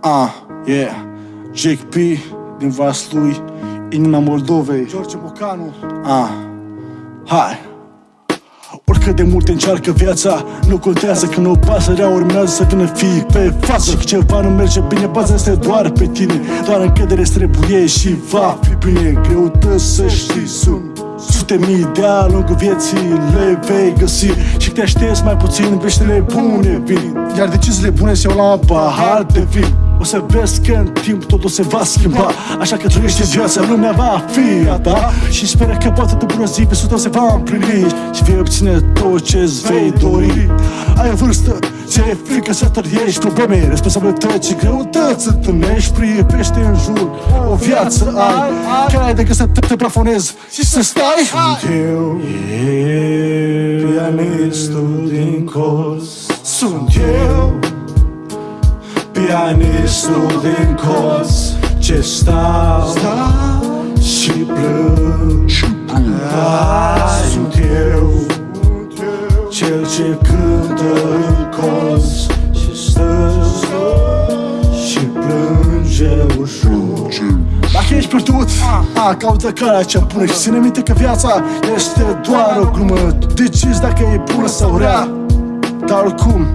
Ah, yeah Jake P din Vaslui Inima Moldovei. George Bocanu Ah, hai. Oricât de mult încearcă viața Nu contează că nu pasărea urmează să vină fii pe față. Și că ceva nu merge bine, baza este doar pe tine. Doar încredere trebuie și va fi bine. Greutăți să știi sunt Sute mii de ani lungul vieții le vei găsi. Și te aștepți mai puțin veștile bune vin. Iar deciziile bune se iau la un pahar de vin o să vezi că în timp totul se va schimba. Așa că trăiește viața, lumea va fi a ta. Și speră că poate de bună zi visul tău se va împlini. Și vei obține tot ce-ți vei dori. Ai o vârstă, ți-e frică să trăiești probleme. Responsabilități și greutăți întâlnești Privește în jur, o viață ai Care ai decât să te, te plafonezi. Și să stai. Sunt eu, pianistul din colț Sunt eu Pianistul din colț Ce stau, și plâng. Sunt eu Cel ce cântă în colț Și stă și plânge ușor. Dacă ești pierdut, a, caută calea cea bună Și ține minte că viața este doar o glumă. Tu decizi dacă e bună sau rea. Dar oricum,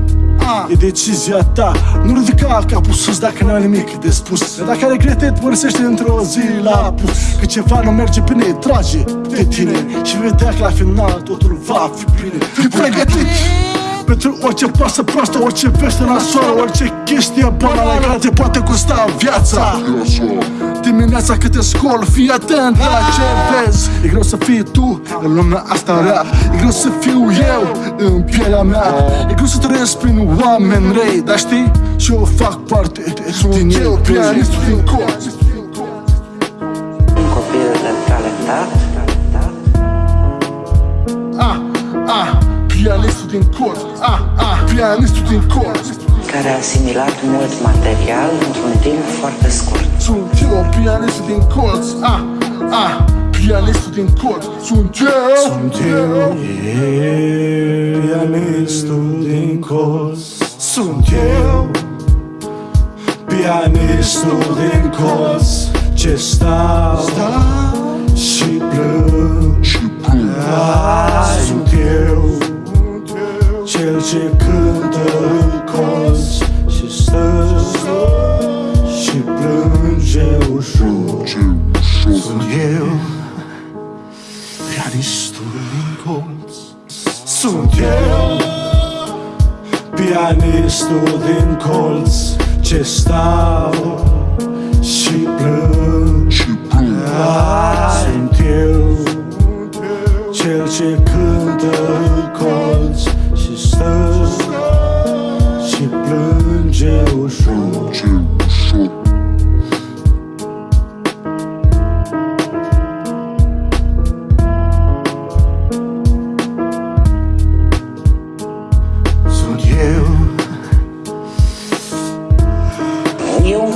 E decizia ta. Nu ridica capul sus dacă n-ai nimic de spus. Dar dacă regrete, mărăsește într-o zi la pus. Că ceva nu merge bine, trage de tine. Și vedea că la final totul va fi bine. Fii pregătit pentru orice pasă proastă, orice veste nasoală Orice chestie banală care te poate costa viața. Dimineața câte scol, fii atent la ce vezi. E greu să fii tu în lumea asta rea. E greu să fiu eu în pielea mea. E greu să trăiesc prin oameni rei Dar știi, și eu fac parte din eu Pianistul din colț Un copil talentat. Ah, ah, pianistul din colț Ah, ah, pianistul din colț care a asimilat mult material într-un timp foarte scurt. Sunt eu, pianistul din colț Ah, ah, pianistul din colț Sunt eu. Sunt eu Pianistul din colț Sunt eu Pianistul din colț Ce stau? și ce cântă în colț Și stă și plânge ușor. Sunt eu Pianistul din colț. Sunt eu Pianistul din colț. Ce stau și plâng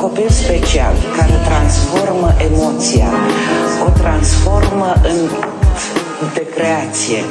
copil special care transformă emoția, o transformă în act de creație.